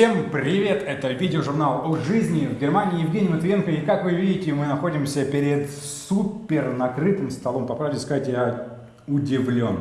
Всем привет! Это видеожурнал о жизни в Германии. Евгений Матвиенко. И как вы видите, мы находимся перед супер накрытым столом. По правде сказать, я удивлен.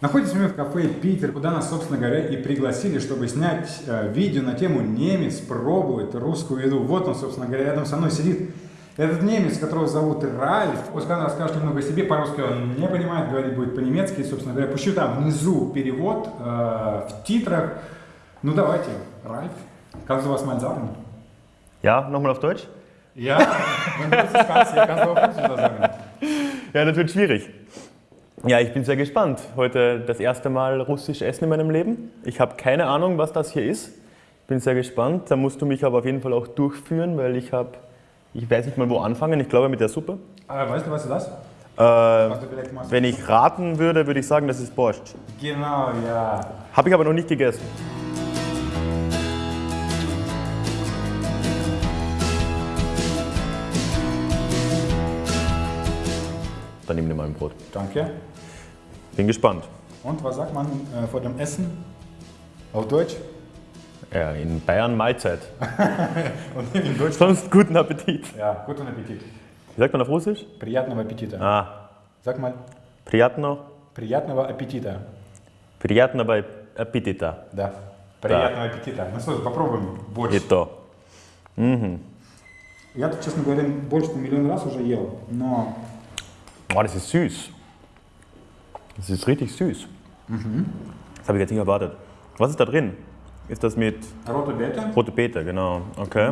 Находимся мы в кафе «Питер», куда нас, собственно говоря, и пригласили, чтобы снять э, видео на тему «Немец пробует русскую еду». Вот он, собственно говоря, рядом со мной сидит этот немец, которого зовут Ральф. Пусть он расскажет немного о себе, по-русски он не понимает, говорить будет по-немецки. Собственно говоря, пущу там внизу перевод э, в титрах. Ну давайте, Ralf, kannst du was mal sagen? Ja, nochmal auf Deutsch? Ja, wenn du das kannst, kannst du auch Französisch sagen. Ja, das wird schwierig. Ja, ich bin sehr gespannt. Heute das erste Mal russisch essen in meinem Leben. Ich habe keine Ahnung, was das hier ist. Ich bin sehr gespannt. Da musst du mich aber auf jeden Fall auch durchführen, weil ich habe, ich weiß nicht mal wo anfangen. Ich glaube mit der Suppe. Äh, weißt du, was ist das? Äh, wenn ich raten würde, würde ich sagen, das ist Borscht. Genau, ja. Habe ich aber noch nicht gegessen. Dann nimm dir mal ein Brot. Danke. Bin gespannt. Und was sagt man äh, vor dem Essen? Auf Deutsch? Ja, in Bayern Mahlzeit. Und in Deutsch? Sonst guten Appetit. Ja, guten Appetit. Wie sagt man auf Russisch? Приятного аппетита. Ah, Sag mal, приятно, приятного аппетита. приятного аппетита. Да. Приятного аппетита. Ну что, попробуем борщ. И то. Я, тут, честно говоря, на миллион раз уже ел, но Oh, das ist süß. Das ist richtig süß. Das habe ich jetzt nicht erwartet. Was ist da drin? Ist das mit рота бета. rote Beete? Genau. Okay.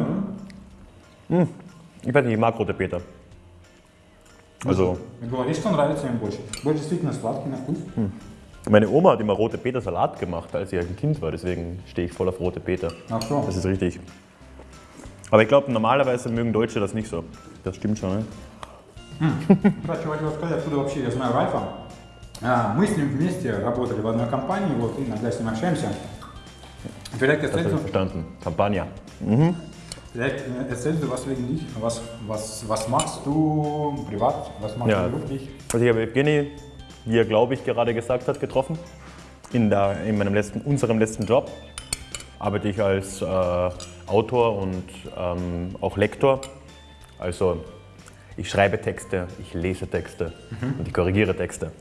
Hm. Ich weiß nicht, ich mag rote Beete. Also, Говорит, что нравится им борщ. Борщ действительно сладкий на вкус. meine Oma hat immer rote Beete Salat gemacht, als sie ein Kind war. Deswegen stehe ich voll auf rote Beete. Ach so. Das ist richtig. Aber ich glaube, normalerweise mögen Deutsche das nicht so. Das stimmt schon, ne? Кстати, хотел сказать, откуда вообще я знаю Ральфа. А, Мы с ним вместе работали в одной компании, вот иногда с ним общаемся. Vielleicht Das habe erzählst ich du, verstanden. Campagna. vielleicht äh, erzählst du was wegen dich. Was, was, was machst du privat? Was machst Ja. du beruflich? Also ich habe Evgeny, wie er glaube ich gerade gesagt hat, getroffen. In, der, in meinem letzten, unserem letzten Job arbeite ich als äh, Autor und ähm, auch Lektor. Also ich schreibe Texte, ich lese Texte und ich korrigiere Texte.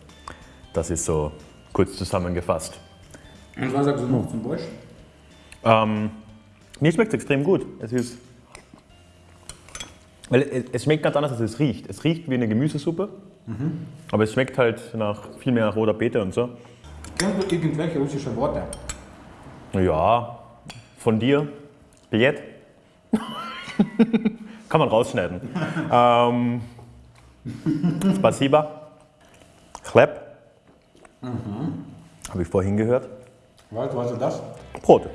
Das ist so kurz zusammengefasst. Und was sagst du noch zum Borsch? Ähm, mir schmeckt es extrem gut. Es ist. Weil es, schmeckt ganz anders, als es riecht. Es riecht wie eine Gemüsesuppe, aber es schmeckt halt nach, viel mehr nach roter Beete und so. Kennst du irgendwelche russische Worte? Ja, von dir. Bilet. Kann man rausschneiden. ähm, Spasiba. Chleb. Habe ich vorhin gehört. Du, was ist das? Brot.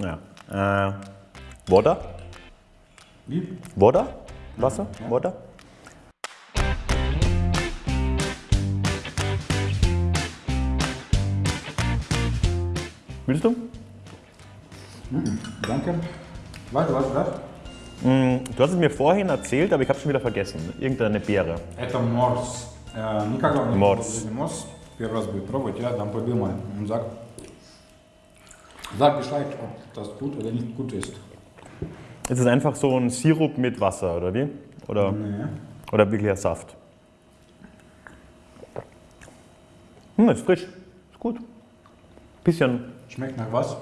Ja. Ja. Äh, Woda. Wie? Woda? Wasser? Woda? Willst du? Danke. Weißt du, was ist das? Mm, Du hast es mir vorhin erzählt, aber ich habe schon wieder vergessen. Irgendeine Beere. Это морс. Э, Никогда не Морс. пробовали морс. Первый раз будет пробовать, я дам подумаю. Und sag, sag Bescheid, ob das gut oder nicht gut ist. Ist es einfach so ein Sirup mit Wasser, oder wie? Oder, Nee. oder wirklich ein Saft? Hm, ist frisch. Ist gut. Bisschen Schmeckt nach was?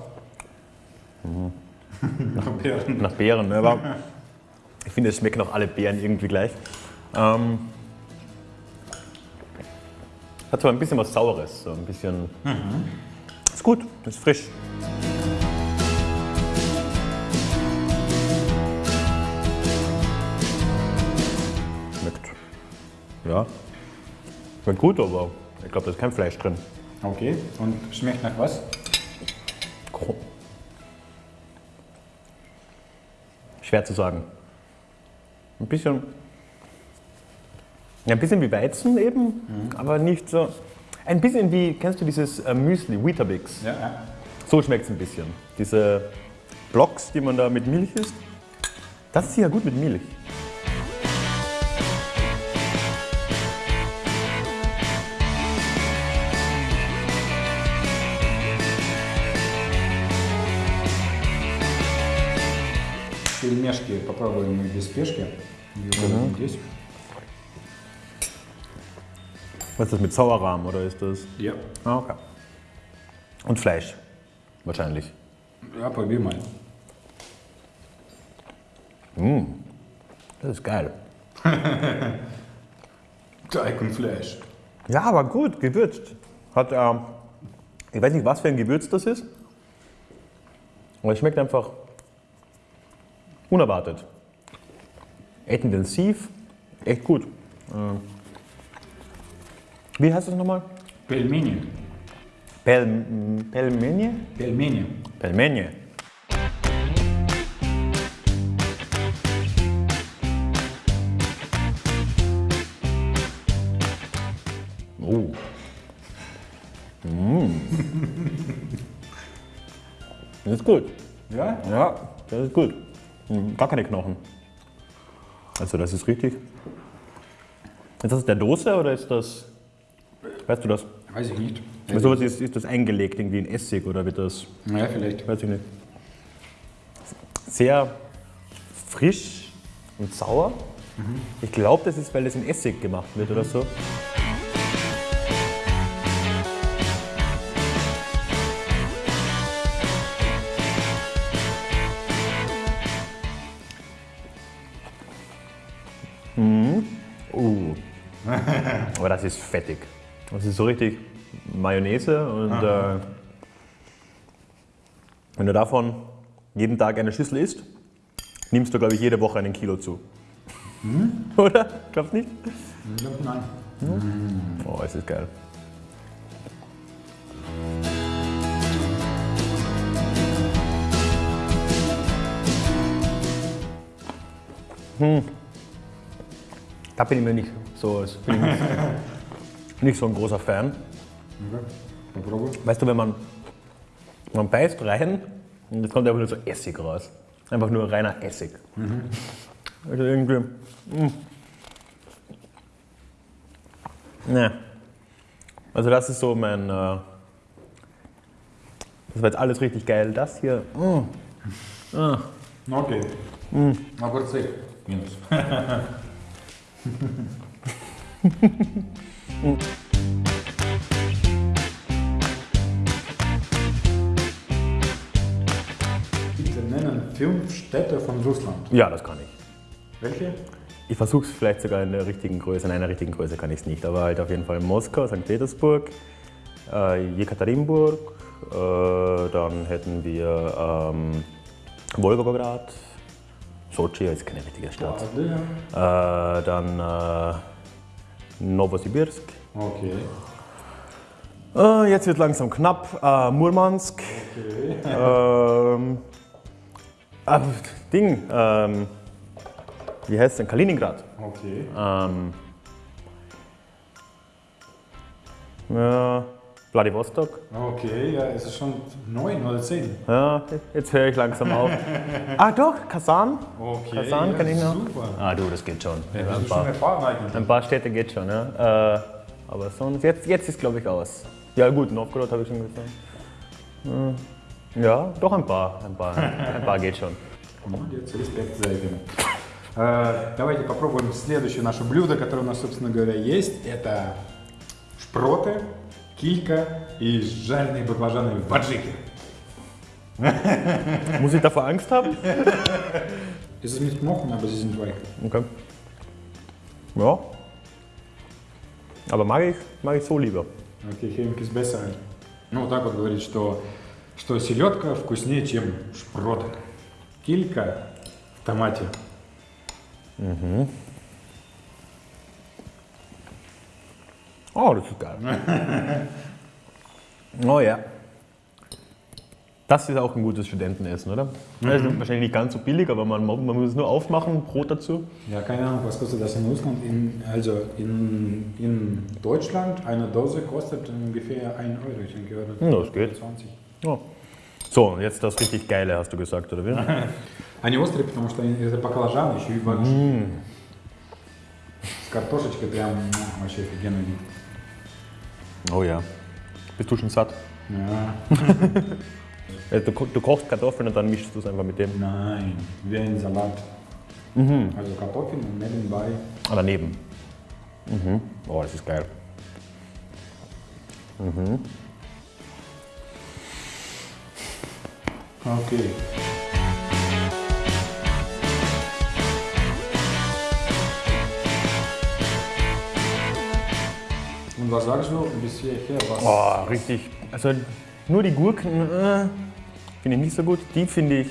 nach Beeren. nach Beeren, ne? aber ich finde, es schmecken auch alle Beeren irgendwie gleich. Ähm, hat zwar ein bisschen was Saures, so ein bisschen. Ist gut, ist frisch. Schmeckt. Ja. Schmeckt gut, aber ich glaube, da ist kein Fleisch drin. Okay. Und schmeckt nach was? Schwer zu sagen. Ein bisschen. Ja, ein bisschen wie Weizen eben, aber nicht so. Ein bisschen wie, kennst du dieses äh, Müsli, Weetabix? Ja, ja. So schmeckt es ein bisschen. Diese Blocks, die man da mit Milch isst. Das ist ja gut mit Milch. пельмешки попробуем мы без спешки. Угу. Здесь. Was ist das mit Sauerrahm oder ist das? Ja. Ah, okay. Und Fleisch. Wahrscheinlich. Ja, probier mal. Das ist geil. Teig und Fleisch. Ja, aber gut, gewürzt. Hat, ähm, ich weiß nicht, was für ein Gewürz das ist, aber es schmeckt einfach unerwartet. Echt intensiv, echt gut. Äh, wie heißt das nochmal? Pelmeni. Pel, Pelmeni? Pelmeni. Pelmeni. Oh. Mm. Das ist gut. Ja? Ja, das ist gut. Mm, Gar keine Knochen. Also das ist richtig. Ist das der Dose oder ist das, weißt du das? Weiß ich nicht. Also was ist, ist das eingelegt irgendwie in Essig oder wird das, Ja, vielleicht. weiß ich nicht. Sehr frisch und sauer. Ich glaube, das ist, weil das in Essig gemacht wird oder so. Mhm. Uh. Aber das ist fettig. Das ist so richtig Mayonnaise und äh, wenn du davon jeden Tag eine Schüssel isst, nimmst du, glaube ich, jede Woche einen Kilo zu. Oder? Glaubst du nicht? Ich glaub, Nein. Oh, es ist geil. Hm. Da bin ich mir nicht so, bin ich nicht so ein großer Fan. Okay. Weißt du, wenn man, man beißt rein und es kommt einfach nur so Essig raus. Einfach nur reiner Essig. Mhm. Also irgendwie. Mh. Also das ist so mein. Äh, das war jetzt alles richtig geil. Das hier. Hm. Ah. Mh. Okay. Hm. Mh. Aber zehn. Minus. Bitte nennen fünf Städte von Russland. Ja, das kann ich. Welche? Ich versuche es vielleicht sogar in der richtigen Größe. In einer richtigen Größe kann ich es nicht, aber halt auf jeden Fall Moskau, St. Petersburg, äh, Jekaterinburg, äh, dann hätten wir ähm, Wolgograd, Sochi ist keine richtige Stadt. Ah, äh, dann äh, Novosibirsk. Okay. Äh, jetzt wird langsam knapp. Äh, Murmansk. Okay. Ähm, Ding. Ähm, wie heißt denn? Kaliningrad. Okay. Ähm, ja. Vladivostok. Okay, ja, es ist schon neun oder zehn. Ja, jetzt höre ich langsam auf. ah doch, Kasan. Okay, Kasan ja, kann ich noch. super. Ah du, das geht schon. Das ein, ist schon paar, erfahren eigentlich. ein paar Städte geht schon, ja. Äh, aber sonst, jetzt, jetzt ist glaube ich aus. Ja gut, Novgorod habe ich schon gesagt. Hm, Ja, doch ein paar. Ein paar, ein paar geht schon. Молодец, респект за это. Э, Давайте попробуем следующее наше блюдо, которое у нас, собственно говоря, есть. Это шпроты, Килька и жареные баклажаны в аджике. Muss ich davor Angst haben? Es ist nicht mochen, aber sie sind weich. Okay. Ja. Aber mag ich, mag ich so lieber. Окей, хемик из besser. Ну, вот так вот говорит, что, что селедка вкуснее, чем шпроты. Килька в томате. Oh, das ist geil. oh ja. Das ist auch ein gutes Studentenessen, oder? Das ist wahrscheinlich nicht ganz so billig, aber man, man muss es nur aufmachen, Brot dazu. Ja, keine Ahnung, was kostet das in Russland? In, also in, in Deutschland eine Dose kostet ungefähr 1 Euro, ich denke, oder? Ja, das geht. 20. Oh. So, und jetzt das richtig Geile, hast du gesagt, oder wie? Они острые, потому что они- это баклажан, еще и баджи. С картошечкой прям м, вообще офигенно вид. Oh ja. Bist du schon satt? Ja. Also du, du kochst Kartoffeln und dann mischst du es einfach mit dem. Nein, wie ein Salat. Also Kartoffeln und nebenbei. Ah, daneben. Mhm. Oh, das ist geil. Okay. Und was sagst du bis hierher? Was? Oh, richtig. Also nur die Gurken äh, finde ich nicht so gut. Die finde ich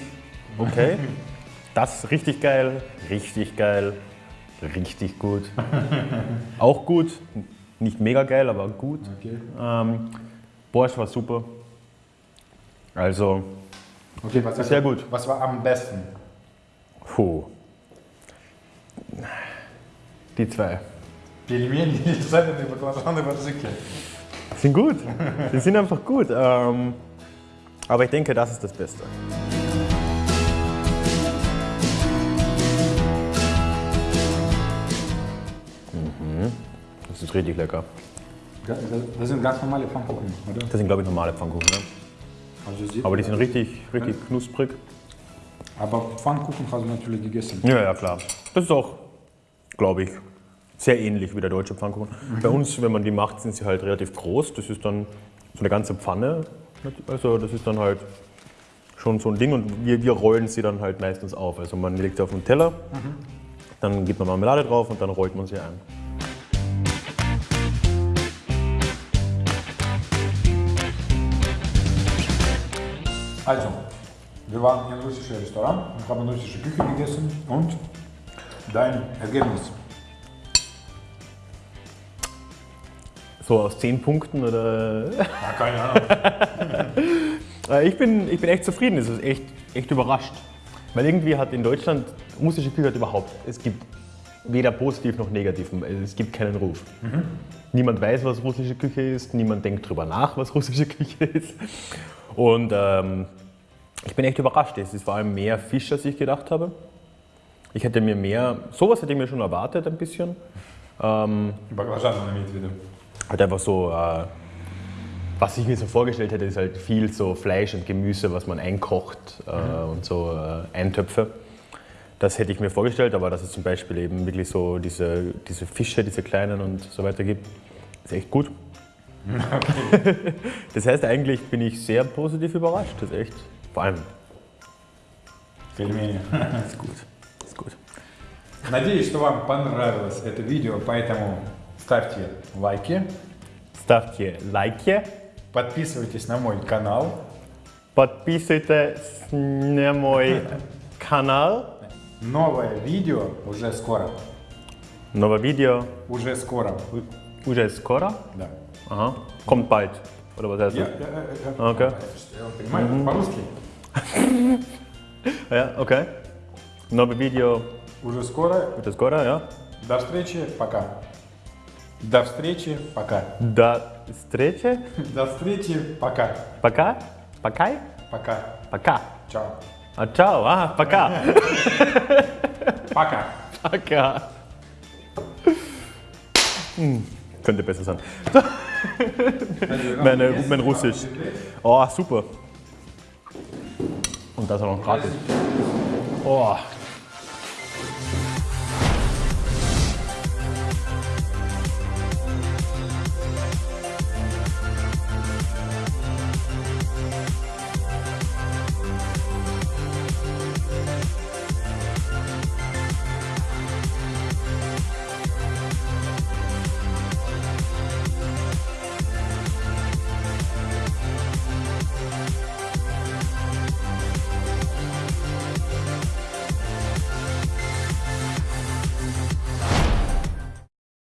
okay. Das richtig geil, richtig geil, richtig gut. Auch gut. Nicht mega geil, aber gut. Okay. Ähm, Borscht war super. Also, okay, was Sehr gut. Was war am besten? puh. Die zwei. Пельмени или жареные баклажаны в аджике? Sind gut. Die sind einfach gut. Ähm, aber ich denke, das ist das Beste. Mhm. Das ist richtig lecker. Das das sind ganz normale Pfannkuchen, oder? Das sind, glaube ich, normale Pfannkuchen. Ne? Also sieht Aber die sind richtig, richtig knusprig. Aber Pfannkuchen hast du natürlich gegessen. Ja, ja, klar. Das ist auch, glaube ich, sehr ähnlich wie der deutsche Pfannkuchen. Bei uns, wenn man die macht, sind sie halt relativ groß. Das ist dann so eine ganze Pfanne. Also das ist dann halt schon so ein Ding und wir, wir rollen sie dann halt meistens auf. Also man legt sie auf einen Teller, dann gibt man Marmelade drauf und dann rollt man sie ein. Also, wir waren einem russischen Restaurant und haben russische Küche gegessen und dein Ergebnis. So aus zehn Punkten oder? Ja, keine Ahnung. Äh, ich, bin, ich bin echt zufrieden, es ist echt, echt überrascht. Weil irgendwie hat in Deutschland russische Küche überhaupt, es gibt weder positiv noch negativ, also es gibt keinen Ruf. Mhm. Niemand weiß, was russische Küche ist, niemand denkt darüber nach, was russische Küche ist. Und ähm, ich bin echt überrascht, es ist vor allem mehr Fisch, als ich gedacht habe. Ich hätte mir mehr, sowas hätte ich mir schon erwartet ein bisschen. Ähm, Überraschend, wieder halt einfach so, äh, was ich mir so vorgestellt hätte, ist halt viel so Fleisch und Gemüse, was man einkocht äh, und so äh, Eintöpfe. Das hätte ich mir vorgestellt, aber dass es zum Beispiel eben wirklich so diese, diese Fische, diese kleinen und so weiter gibt, ist echt gut. das heißt, eigentlich bin ich sehr positiv überrascht. Das ist echt, vor allem, Пельмени. das ist gut. Das ist gut. Надеюсь, что вам понравилось это видео, поэтому ставьте лайки, Ставьте лайки, подписывайтесь на мой канал. подписывайтесь на мой канал. Новое видео уже скоро. Новое видео Уже скоро. уже скоро. Да. Aha. Kommt bald. Oder was heißt Я, das? Okay. я понимаю, по-русски. Ja, okay. Новое видео Уже скоро. уже скоро, ja. До встречи, пока. До встречи, пока. До встречи. До встречи, пока. Пока. Пока. Пока. Пока. Чао. Ah, ciao. Ah, пока. Пока. Пока. Hm, könnte besser sein. Meine, mein Russisch. Oh, super. Und das auch noch gratis. Oh,